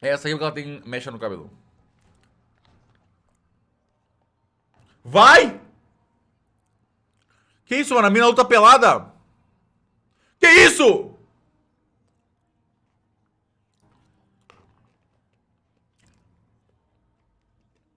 É essa aí que ela tem mecha no cabelo. Vai! Que isso, mano? A mina luta pelada? Que isso?